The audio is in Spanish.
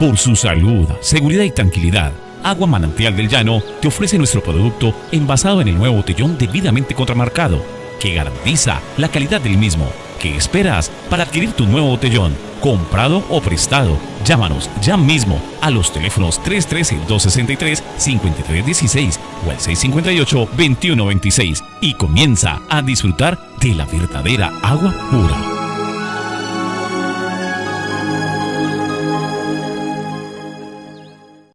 Por su salud, seguridad y tranquilidad, Agua Manantial del Llano te ofrece nuestro producto envasado en el nuevo botellón debidamente contramarcado, que garantiza la calidad del mismo. ¿Qué esperas para adquirir tu nuevo botellón? Comprado o prestado. Llámanos ya mismo a los teléfonos 313-263-5316 o al 658-2126 y comienza a disfrutar de la verdadera agua pura.